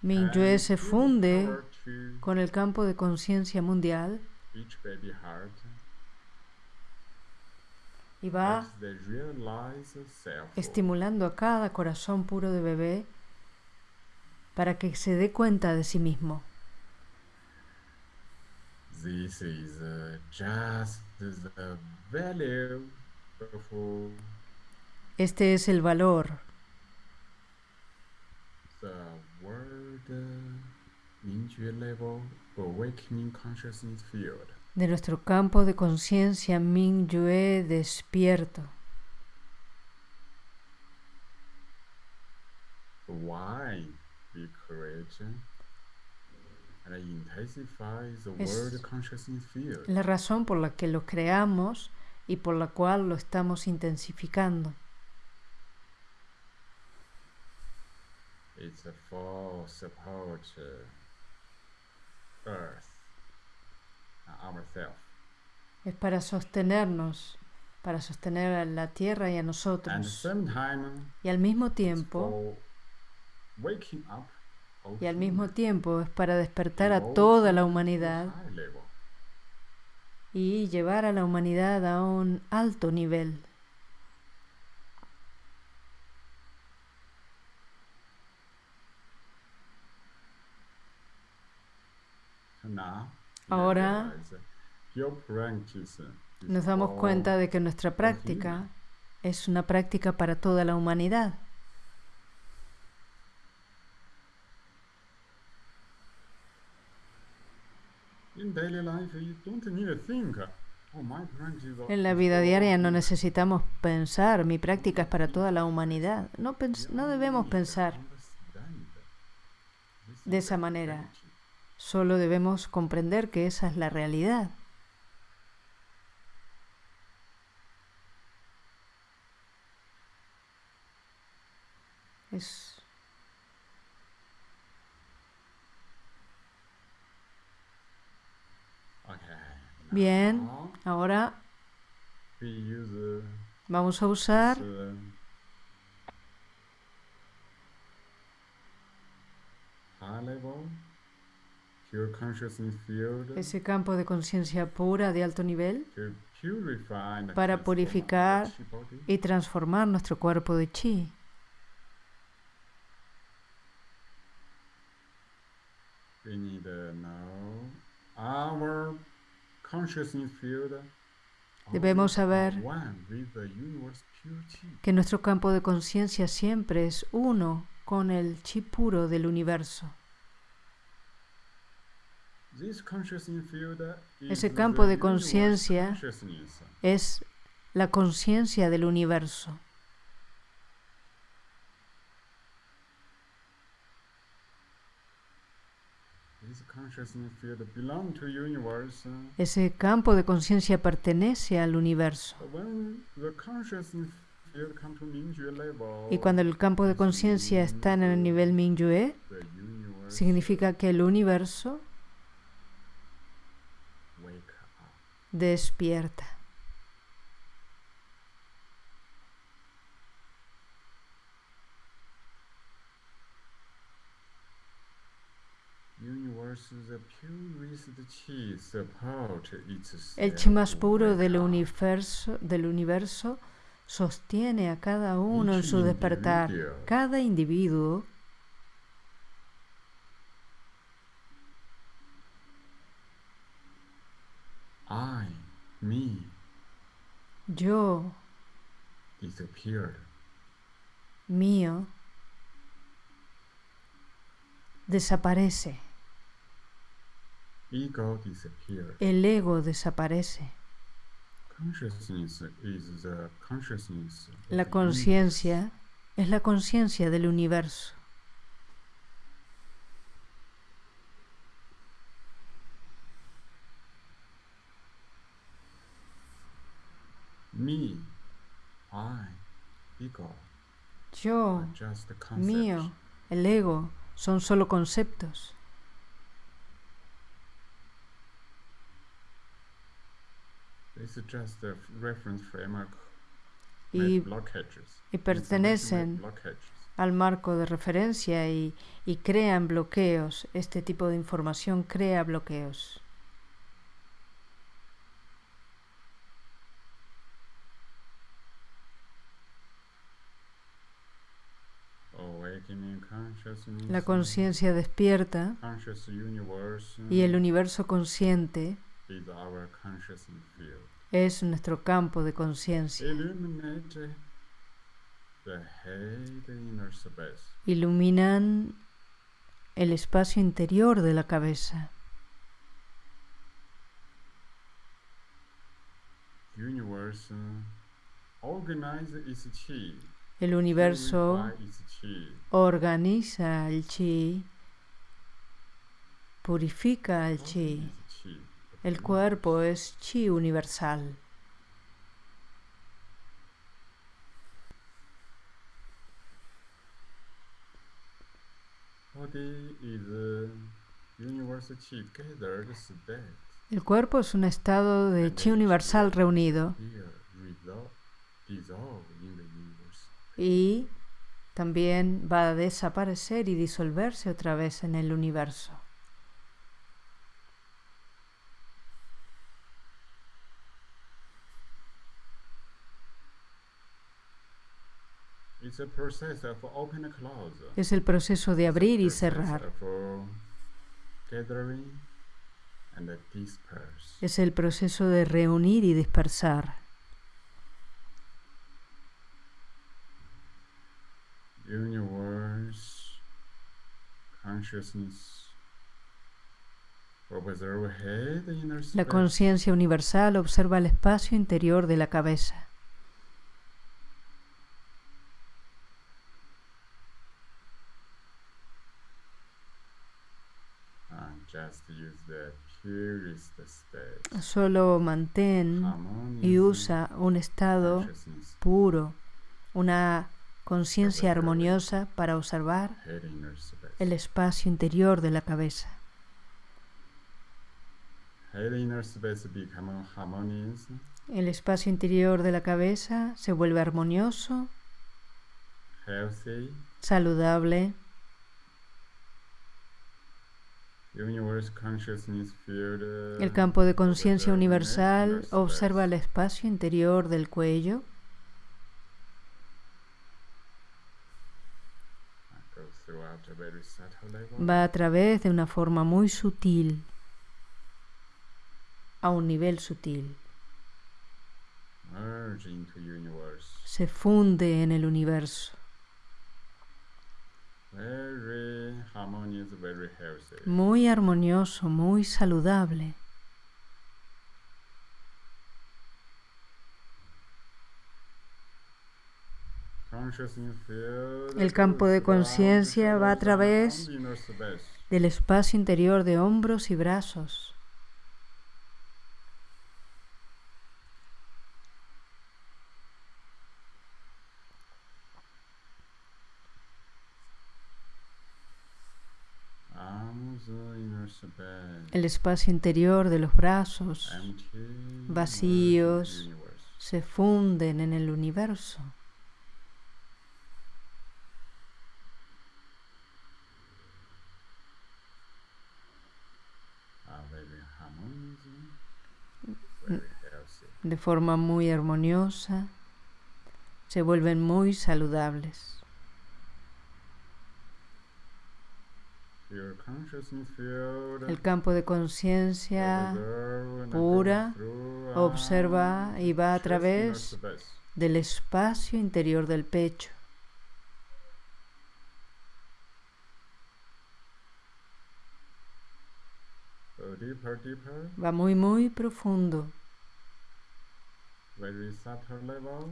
Mingyue se funde con el campo de conciencia mundial. Y va estimulando a cada corazón puro de bebé para que se dé cuenta de sí mismo. Este es el valor de nuestro campo de conciencia Mingyue despierto. Es la razón por la que lo creamos y por la cual lo estamos intensificando. It's for support uh, Earth, ourselves. Es para sostenernos, para sostener a la Tierra y a nosotros. y al mismo tiempo, y al mismo tiempo es para despertar a toda la humanidad y llevar a la humanidad a un alto nivel. Ahora nos damos cuenta de que nuestra práctica es una práctica para toda la humanidad. En la vida diaria no necesitamos pensar, mi práctica es para toda la humanidad. No, no debemos pensar de esa manera. Solo debemos comprender que esa es la realidad. Es Bien, ahora vamos a usar ese campo de conciencia pura de alto nivel para purificar y transformar nuestro cuerpo de chi. Debemos saber que nuestro campo de conciencia siempre es uno con el chi puro del universo. Ese campo de conciencia es la conciencia del universo. Ese campo de conciencia pertenece al universo. Y cuando el campo de conciencia está en el nivel Mingyue, significa que el universo despierta. El chi más puro del universo, del universo sostiene a cada uno en su despertar. Cada individuo I, me, yo, disappeared. mío, desaparece. Ego disappeared. El ego desaparece. Consciousness is the consciousness La conciencia es la conciencia del universo. Me, I, ego. Yo, just mío, el ego son solo conceptos. This is just a reference framework. Y, y pertenecen al marco de referencia y, y crean bloqueos. Este tipo de información crea bloqueos. Awakening consciousness. La conciencia despierta y el universo consciente es nuestro campo de conciencia. Iluminan el espacio interior de la cabeza. El universo organiza el chi, purifica el chi. El cuerpo es chi universal. El cuerpo es un estado de chi universal reunido y también va a desaparecer y disolverse otra vez en el universo. Es el proceso de abrir y cerrar. Es el proceso de reunir y dispersar. Universe, consciousness, La conciencia universal observa el espacio interior de la cabeza. Solo mantén y usa un estado puro, una conciencia armoniosa para observar el espacio interior de la cabeza. El espacio interior de la cabeza se vuelve armonioso, saludable. El campo de conciencia universal observa el espacio interior del cuello. Va a través de una forma muy sutil a un nivel sutil. Se funde en el universo. Muy armonioso, muy saludable. El campo de conciencia va a través del espacio interior de hombros y brazos. El espacio interior de los brazos vacíos se funden en el universo. De forma muy armoniosa, se vuelven muy saludables. El campo de conciencia pura observa y va a través del espacio interior del pecho. Va muy, muy profundo.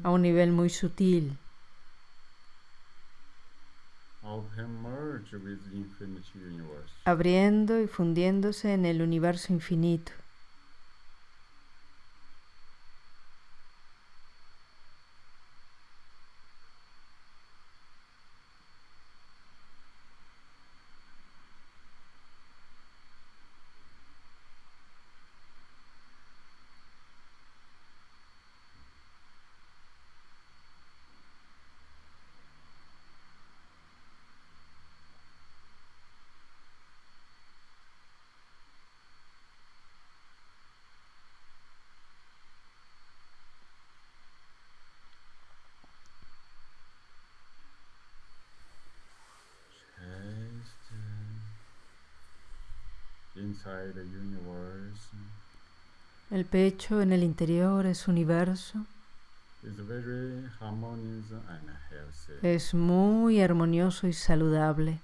A un nivel muy sutil. Abriendo y fundiéndose en el universo infinito. El pecho en el interior es universo. Es muy armonioso y saludable.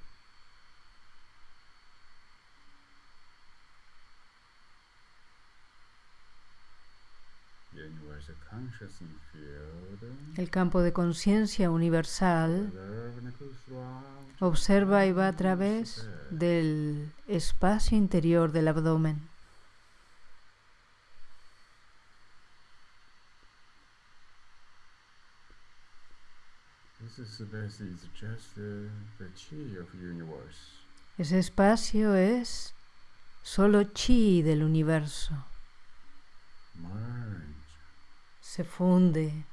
El campo de conciencia universal observa y va a través del espacio interior del abdomen. Ese espacio es solo chi del universo. Se funde,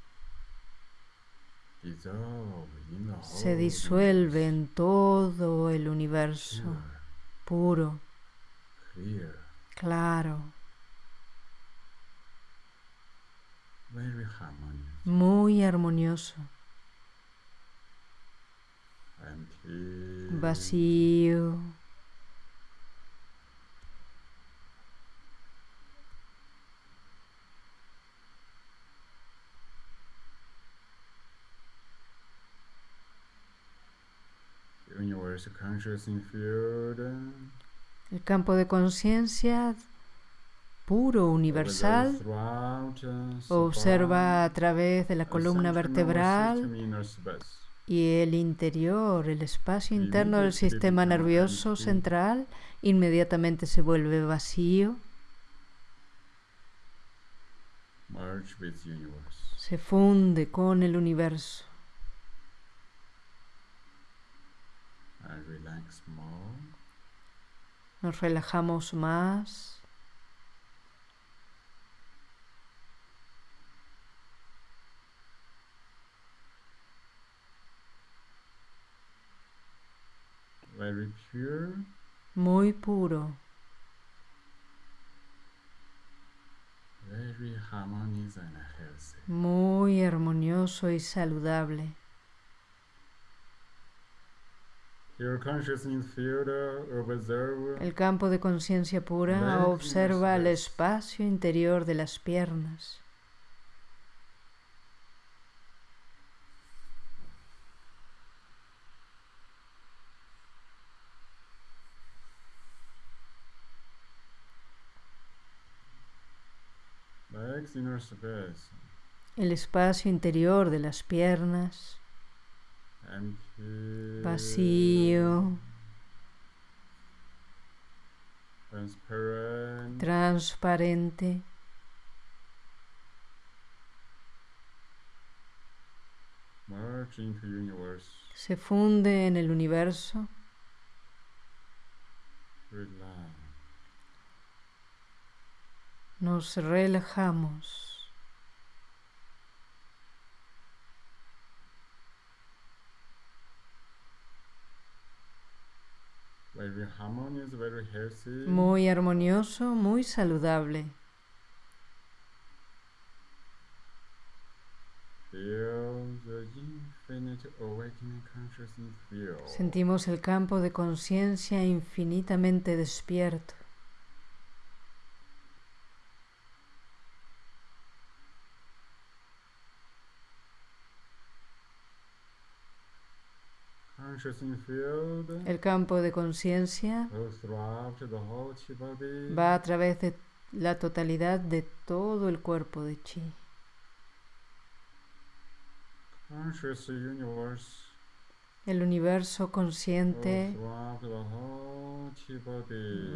se disuelve en todo el universo puro, claro, muy armonioso, vacío. El campo de conciencia puro, universal, observa a través de la columna vertebral y el interior, el espacio interno del sistema nervioso central, inmediatamente se vuelve vacío. Se funde con el universo. Nos relajamos más. Very pure. Muy puro. Very harmonious and healthy. Muy armonioso y saludable. El campo de conciencia pura observa el espacio interior de las piernas. El espacio interior de las piernas. Vacío. Transparente. Se funde en el universo. nos relajamos. Muy armonioso, muy saludable. Sentimos el campo de conciencia infinitamente despierto. El campo de conciencia va a través de la totalidad de todo el cuerpo de chi. El universo consciente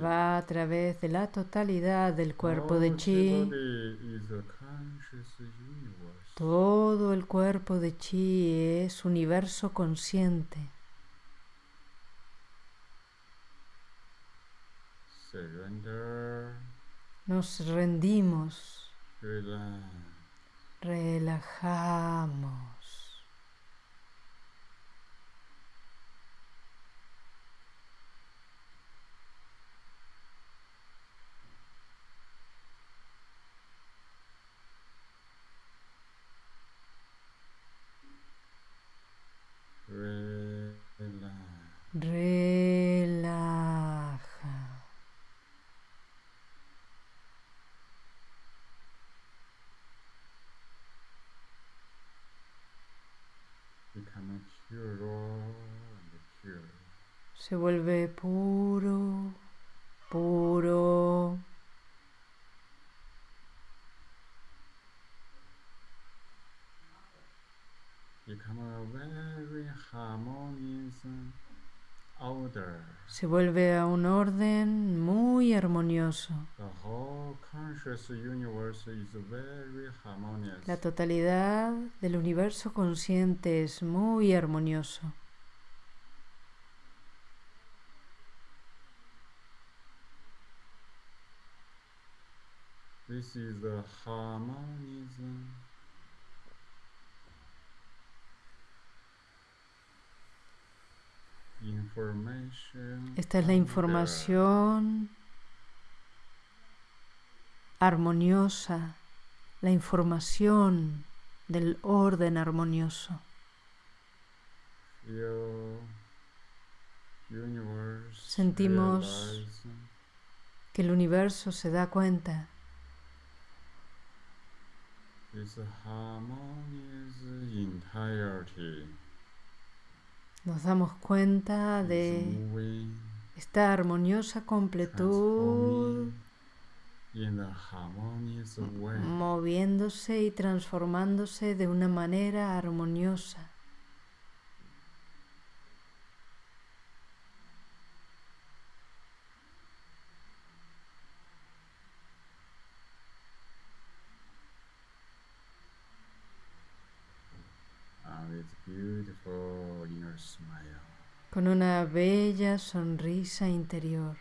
va a través de la totalidad del cuerpo de chi. Todo el cuerpo de chi es universo consciente. Nos rendimos. Relajamos. Se vuelve puro, puro. Se vuelve a un orden muy armonioso. La totalidad del universo consciente es muy armonioso. This is the harmonism. Esta es la información armoniosa, la información del orden armonioso. Sentimos que el universo se da cuenta nos damos cuenta de esta armoniosa completud moviéndose y transformándose de una manera armoniosa. Con una bella sonrisa interior.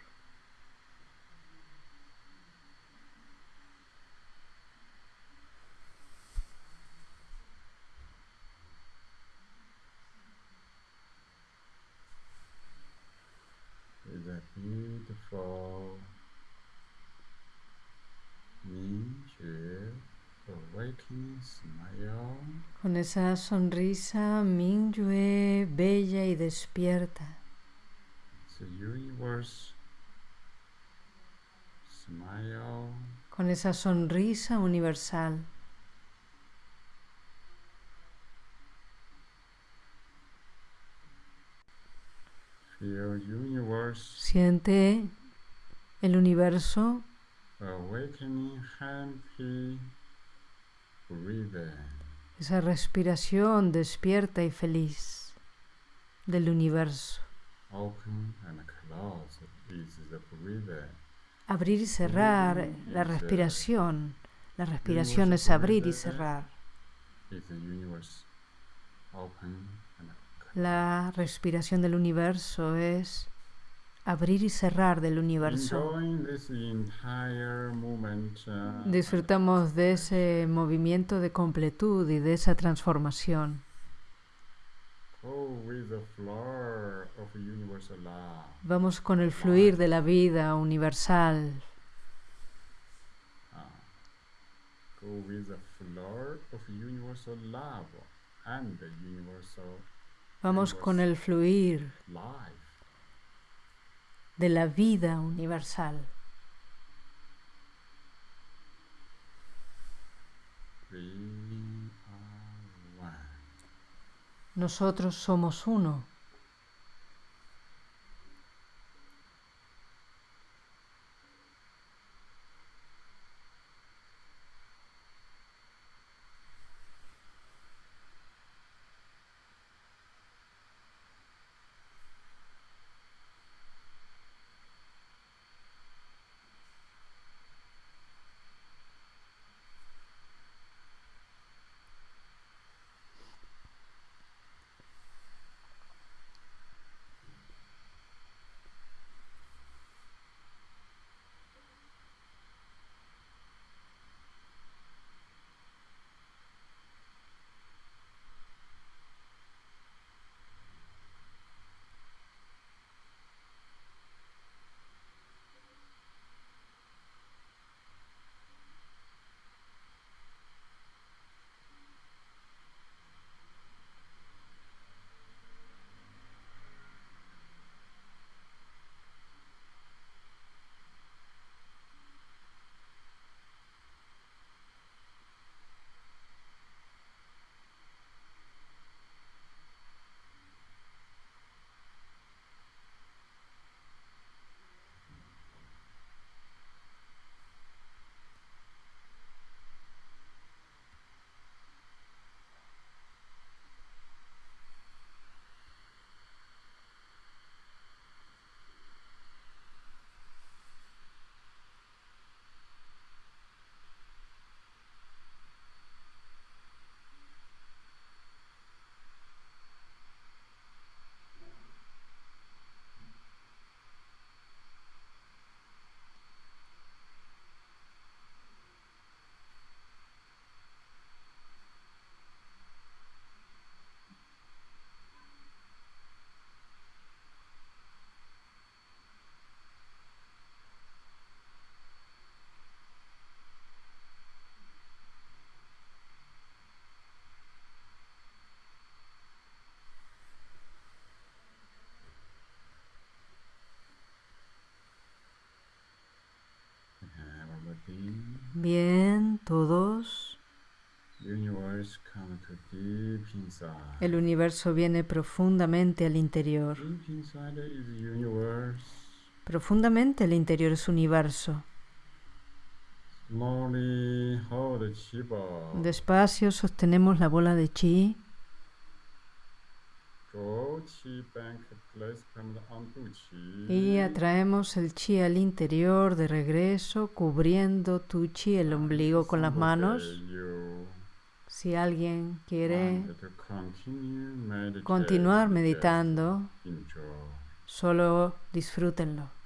Con esa sonrisa Mingyue bella y despierta. Con esa sonrisa universal. Siente el universo esa respiración despierta y feliz del universo. Abrir y cerrar la respiración. La respiración es abrir y cerrar. La respiración del universo es abrir y cerrar del universo. Uh, Disfrutamos de ese movimiento de completud y de esa transformación. Vamos con el fluir de la vida universal. Ah. Vamos con el fluir de la vida universal. Nosotros somos uno. Bien, todos. El universo viene profundamente al interior. Profundamente el interior es universo. Despacio sostenemos la bola de chi. Y atraemos el chi al interior de regreso, cubriendo tu chi, el ombligo con las manos. Si alguien quiere continuar meditando, solo disfrútenlo.